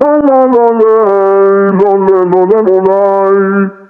La la la la, la la la la la, la la la la.